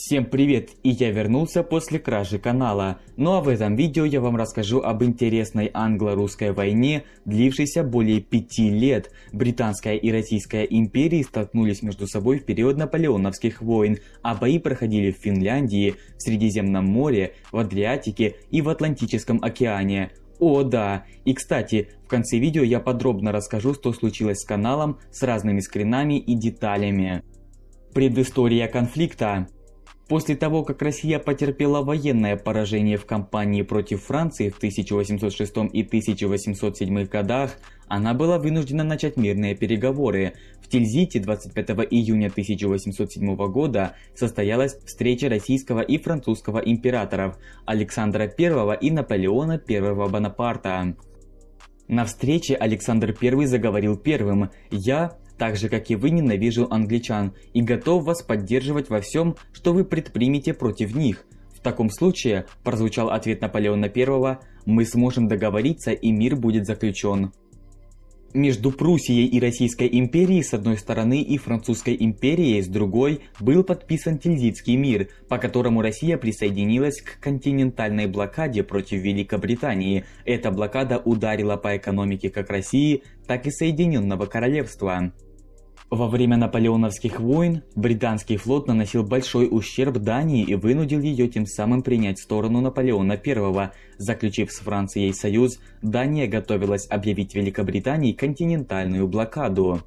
Всем привет! И я вернулся после кражи канала. Ну а в этом видео я вам расскажу об интересной англо-русской войне, длившейся более пяти лет. Британская и Российская империи столкнулись между собой в период наполеоновских войн, а бои проходили в Финляндии, в Средиземном море, в Адриатике и в Атлантическом океане. О да! И кстати, в конце видео я подробно расскажу, что случилось с каналом с разными скринами и деталями. Предыстория конфликта После того, как Россия потерпела военное поражение в кампании против Франции в 1806 и 1807 годах, она была вынуждена начать мирные переговоры. В Тильзите 25 июня 1807 года состоялась встреча российского и французского императоров Александра I и Наполеона I Бонапарта. На встрече Александр I заговорил первым «Я, так же как и вы ненавижу англичан и готов вас поддерживать во всем, что вы предпримете против них. В таком случае, прозвучал ответ Наполеона I, мы сможем договориться и мир будет заключен. Между Пруссией и Российской империей с одной стороны и Французской империей с другой был подписан Тильзитский мир, по которому Россия присоединилась к континентальной блокаде против Великобритании. Эта блокада ударила по экономике как России, так и Соединенного Королевства. Во время наполеоновских войн британский флот наносил большой ущерб Дании и вынудил ее тем самым принять сторону Наполеона I. Заключив с Францией союз, Дания готовилась объявить Великобритании континентальную блокаду.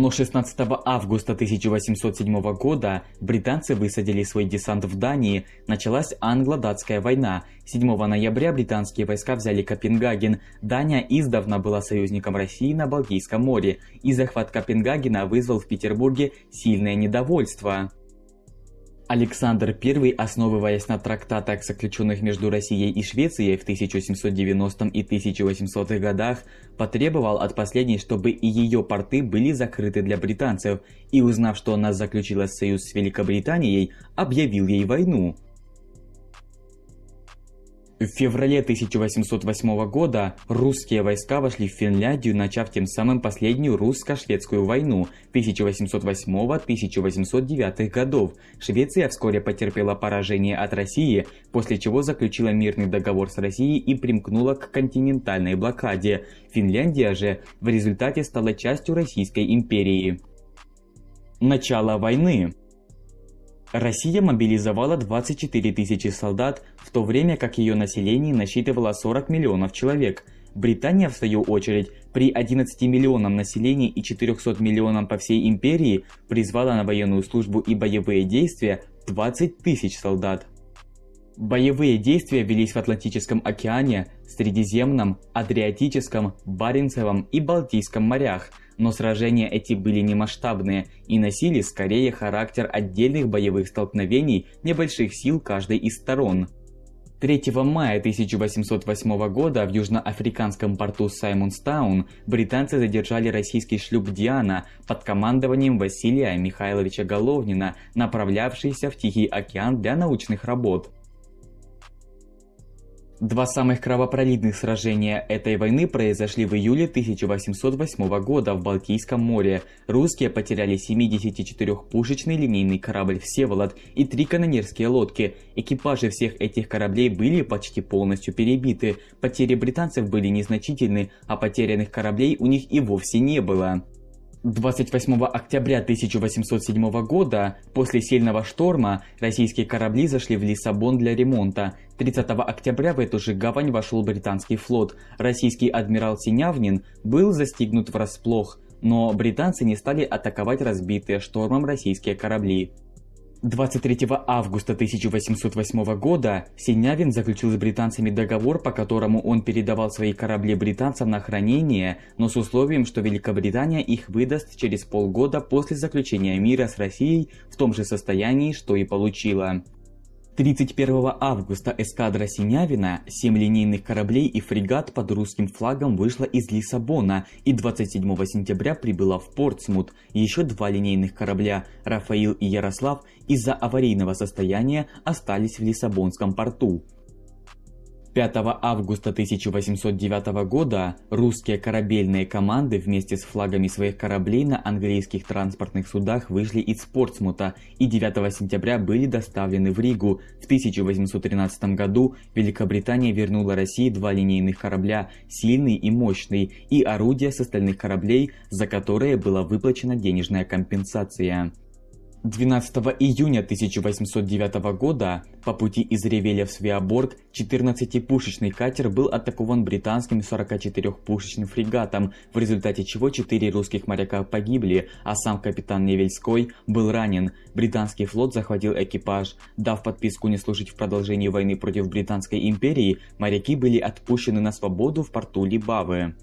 Но 16 августа 1807 года британцы высадили свой десант в Дании, началась англо-датская война. 7 ноября британские войска взяли Копенгаген. Дания издавна была союзником России на Балтийском море, и захват Копенгагена вызвал в Петербурге сильное недовольство. Александр I, основываясь на трактатах, заключенных между Россией и Швецией в 1790 и 1800 годах, потребовал от последней, чтобы и ее порты были закрыты для британцев, и узнав, что она заключила союз с Великобританией, объявил ей войну. В феврале 1808 года русские войска вошли в Финляндию, начав тем самым последнюю русско-шведскую войну 1808-1809 годов. Швеция вскоре потерпела поражение от России, после чего заключила мирный договор с Россией и примкнула к континентальной блокаде. Финляндия же в результате стала частью Российской империи. Начало войны Россия мобилизовала 24 тысячи солдат, в то время как ее население насчитывало 40 миллионов человек. Британия, в свою очередь, при 11 миллионам населения и 400 миллионам по всей империи призвала на военную службу и боевые действия 20 тысяч солдат. Боевые действия велись в Атлантическом океане, Средиземном, Адриатическом, Баренцевом и Балтийском морях, но сражения эти были не масштабные и носили скорее характер отдельных боевых столкновений небольших сил каждой из сторон. 3 мая 1808 года в южноафриканском порту Саймонстаун британцы задержали российский шлюп «Диана» под командованием Василия Михайловича Головнина, направлявшийся в Тихий океан для научных работ. Два самых кровопролитных сражения этой войны произошли в июле 1808 года в Балтийском море. Русские потеряли 74-пушечный линейный корабль «Всеволод» и три канонерские лодки. Экипажи всех этих кораблей были почти полностью перебиты. Потери британцев были незначительны, а потерянных кораблей у них и вовсе не было. 28 октября 1807 года, после сильного шторма, российские корабли зашли в Лиссабон для ремонта. 30 октября в эту же гавань вошел британский флот. Российский адмирал Синявнин был застигнут врасплох, но британцы не стали атаковать разбитые штормом российские корабли. 23 августа 1808 года Синявин заключил с британцами договор, по которому он передавал свои корабли британцам на хранение, но с условием, что Великобритания их выдаст через полгода после заключения мира с Россией в том же состоянии, что и получила. 31 августа эскадра Синявина, 7 линейных кораблей и фрегат под русским флагом вышла из Лиссабона и 27 сентября прибыла в Портсмут. Еще два линейных корабля Рафаил и Ярослав из-за аварийного состояния остались в Лиссабонском порту. 5 августа 1809 года русские корабельные команды вместе с флагами своих кораблей на английских транспортных судах вышли из Портсмута и 9 сентября были доставлены в Ригу. В 1813 году Великобритания вернула России два линейных корабля «Сильный» и «Мощный» и орудия с остальных кораблей, за которые была выплачена денежная компенсация. 12 июня 1809 года по пути из Ревеля в Свеоборг 14-пушечный катер был атакован британским 44-пушечным фрегатом, в результате чего 4 русских моряка погибли, а сам капитан Невельской был ранен. Британский флот захватил экипаж. Дав подписку не служить в продолжении войны против Британской империи, моряки были отпущены на свободу в порту Либавы.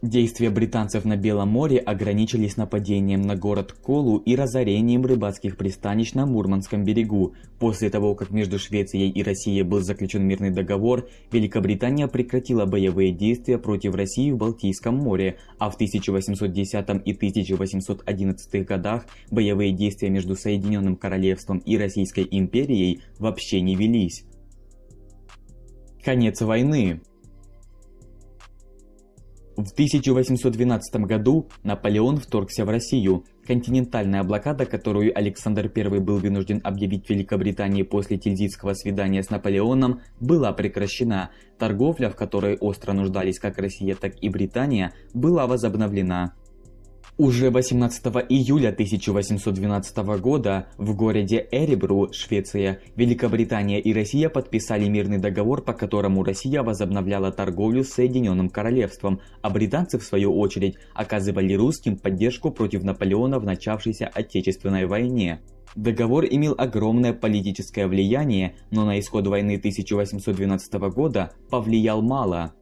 Действия британцев на Белом море ограничились нападением на город Колу и разорением рыбацких пристанищ на Мурманском берегу. После того, как между Швецией и Россией был заключен мирный договор, Великобритания прекратила боевые действия против России в Балтийском море, а в 1810 и 1811 годах боевые действия между Соединенным Королевством и Российской империей вообще не велись. Конец войны в 1812 году Наполеон вторгся в Россию. Континентальная блокада, которую Александр I был вынужден объявить Великобритании после Тильзитского свидания с Наполеоном, была прекращена. Торговля, в которой остро нуждались как Россия, так и Британия, была возобновлена. Уже 18 июля 1812 года в городе Эребру, Швеция, Великобритания и Россия подписали мирный договор, по которому Россия возобновляла торговлю с Соединенным Королевством, а британцы в свою очередь оказывали русским поддержку против Наполеона в начавшейся Отечественной войне. Договор имел огромное политическое влияние, но на исход войны 1812 года повлиял мало.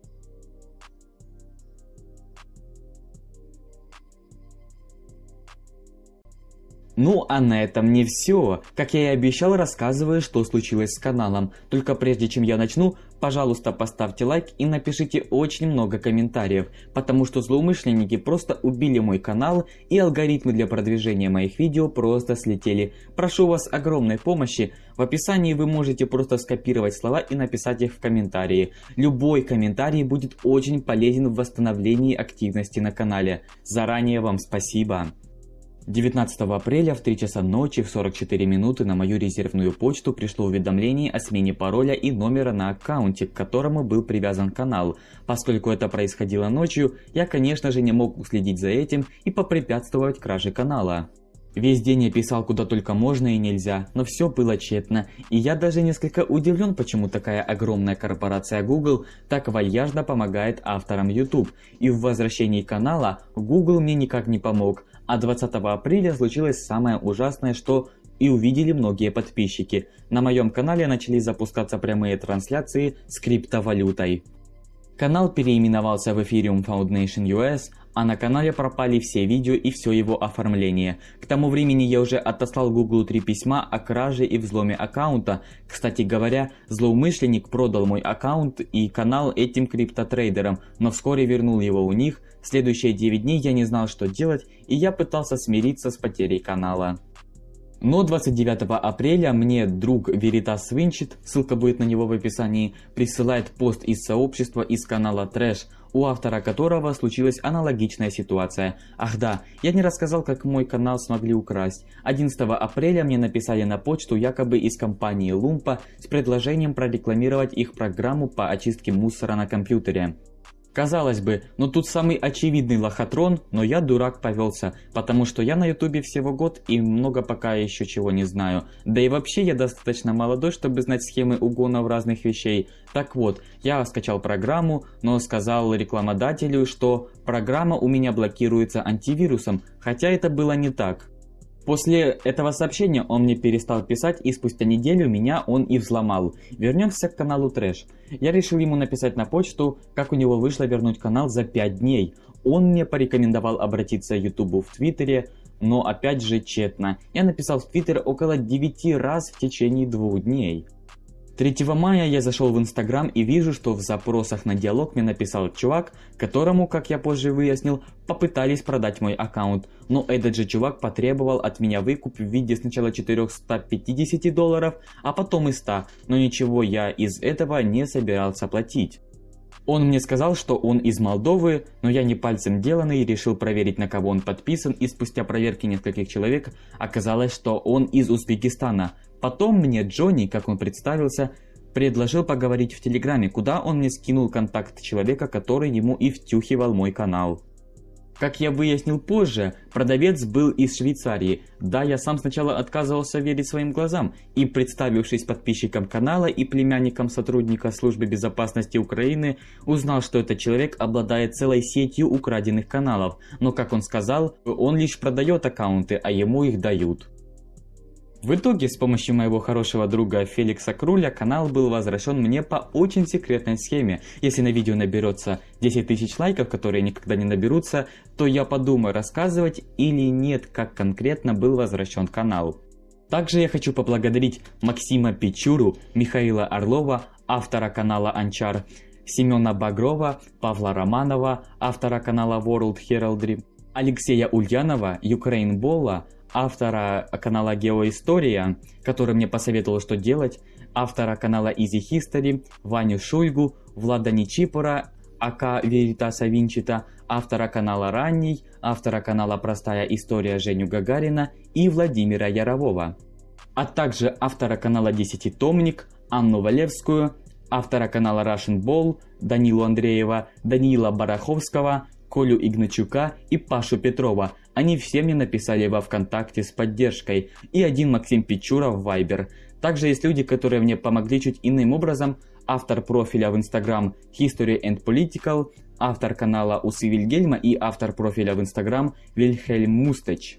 Ну а на этом не все. Как я и обещал, рассказываю, что случилось с каналом. Только прежде чем я начну, пожалуйста поставьте лайк и напишите очень много комментариев, потому что злоумышленники просто убили мой канал и алгоритмы для продвижения моих видео просто слетели. Прошу вас огромной помощи. В описании вы можете просто скопировать слова и написать их в комментарии. Любой комментарий будет очень полезен в восстановлении активности на канале. Заранее вам спасибо. 19 апреля в 3 часа ночи в 44 минуты на мою резервную почту пришло уведомление о смене пароля и номера на аккаунте, к которому был привязан канал. Поскольку это происходило ночью, я конечно же не мог уследить за этим и попрепятствовать краже канала. Весь день я писал куда только можно и нельзя, но все было тщетно, и я даже несколько удивлен, почему такая огромная корпорация Google так вальяжно помогает авторам YouTube. И в возвращении канала Google мне никак не помог, а 20 апреля случилось самое ужасное, что и увидели многие подписчики. На моем канале начали запускаться прямые трансляции с криптовалютой. Канал переименовался в Ethereum Foundation US, а на канале пропали все видео и все его оформление. К тому времени я уже отослал Google три письма о краже и взломе аккаунта. Кстати говоря, злоумышленник продал мой аккаунт и канал этим криптотрейдерам, но вскоре вернул его у них. Следующие 9 дней я не знал что делать и я пытался смириться с потерей канала. Но 29 апреля мне друг Veritas Winchit, ссылка будет на него в описании, присылает пост из сообщества из канала Трэш, у автора которого случилась аналогичная ситуация. Ах да, я не рассказал, как мой канал смогли украсть. 11 апреля мне написали на почту якобы из компании Lumpa с предложением прорекламировать их программу по очистке мусора на компьютере. Казалось бы, ну тут самый очевидный лохотрон, но я дурак повелся, потому что я на ютубе всего год и много пока еще чего не знаю. Да и вообще я достаточно молодой, чтобы знать схемы угонов разных вещей. Так вот, я скачал программу, но сказал рекламодателю, что программа у меня блокируется антивирусом, хотя это было не так. После этого сообщения он мне перестал писать и спустя неделю меня он и взломал. Вернемся к каналу Трэш. Я решил ему написать на почту, как у него вышло вернуть канал за 5 дней. Он мне порекомендовал обратиться к Ютубу в Твиттере, но опять же тщетно. Я написал в Твиттер около 9 раз в течение двух дней. 3 мая я зашел в Инстаграм и вижу, что в запросах на диалог мне написал чувак, которому, как я позже выяснил, попытались продать мой аккаунт. Но этот же чувак потребовал от меня выкуп в виде сначала 450 долларов, а потом и 100, но ничего я из этого не собирался платить. Он мне сказал, что он из Молдовы, но я не пальцем деланный решил проверить на кого он подписан и спустя проверки нескольких человек оказалось, что он из Узбекистана. Потом мне Джонни, как он представился, предложил поговорить в Телеграме, куда он мне скинул контакт человека, который ему и втюхивал мой канал. Как я выяснил позже, продавец был из Швейцарии. Да, я сам сначала отказывался верить своим глазам и, представившись подписчиком канала и племянником сотрудника службы безопасности Украины, узнал, что этот человек обладает целой сетью украденных каналов. Но, как он сказал, он лишь продает аккаунты, а ему их дают. В итоге, с помощью моего хорошего друга Феликса Круля, канал был возвращен мне по очень секретной схеме. Если на видео наберется 10 тысяч лайков, которые никогда не наберутся, то я подумаю рассказывать или нет, как конкретно был возвращен канал. Также я хочу поблагодарить Максима Печуру, Михаила Орлова, автора канала Анчар, Семена Багрова, Павла Романова, автора канала World Heraldry, Алексея Ульянова, Ukraine Bolla, автора канала Геоистория, который мне посоветовал, что делать, автора канала Easy History, Ваню Шуйгу, Влада Ничипора, АК Веритаса Винчита, автора канала Ранний, автора канала Простая История Женю Гагарина и Владимира Ярового, а также автора канала Десятитомник, Анну Валевскую, автора канала Russian Ball, Данилу Андреева, Даниила Бараховского, Колю Игначука и Пашу Петрова. Они все мне написали во ВКонтакте с поддержкой. И один Максим Печура в Viber. Также есть люди, которые мне помогли чуть иным образом. Автор профиля в Instagram History and Political, автор канала Усы Вильгельма и автор профиля в Instagram Вильхельм Мустач.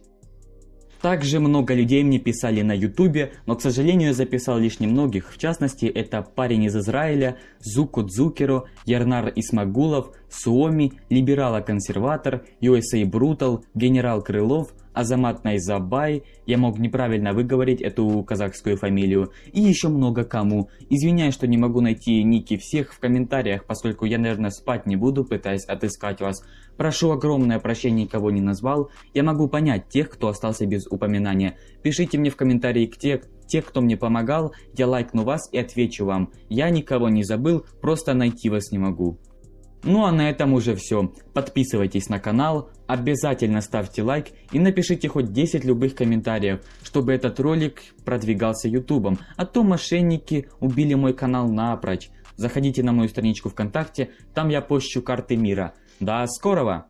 Также много людей мне писали на ютубе, но к сожалению я записал лишь немногих. В частности это парень из Израиля, Зуко Дзукеро, Ярнар Исмагулов, Суоми, Либерала-консерватор, USA Brutal, Генерал Крылов, Азамат Найзабай, я мог неправильно выговорить эту казахскую фамилию, и еще много кому. Извиняюсь, что не могу найти ники всех в комментариях, поскольку я, наверное, спать не буду, пытаясь отыскать вас. Прошу огромное прощение, кого не назвал. Я могу понять тех, кто остался без упоминания. Пишите мне в комментарии к те, те, кто мне помогал, я лайкну вас и отвечу вам. Я никого не забыл, просто найти вас не могу. Ну а на этом уже все. Подписывайтесь на канал, обязательно ставьте лайк и напишите хоть 10 любых комментариев, чтобы этот ролик продвигался ютубом. А то мошенники убили мой канал напрочь. Заходите на мою страничку ВКонтакте, там я пощу карты мира. До скорого!